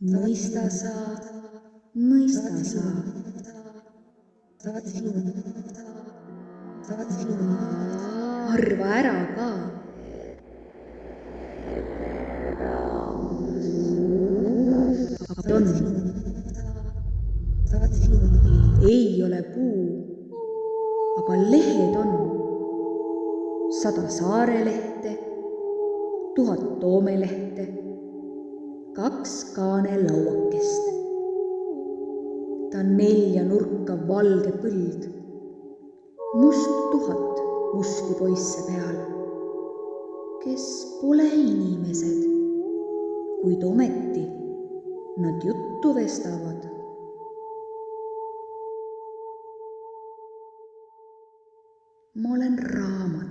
mõista sa, mõista sa. arva ära ka. on. ei ole puu, aga lehed on. sada saarelehte, tuhat toomelehte, kaks kaanelauakest. ta on nelja nurka valge põld, must tuhat musti poisse peal, kes pole inimesed, kuid ometi nad juttu vestavad. ma olen raam.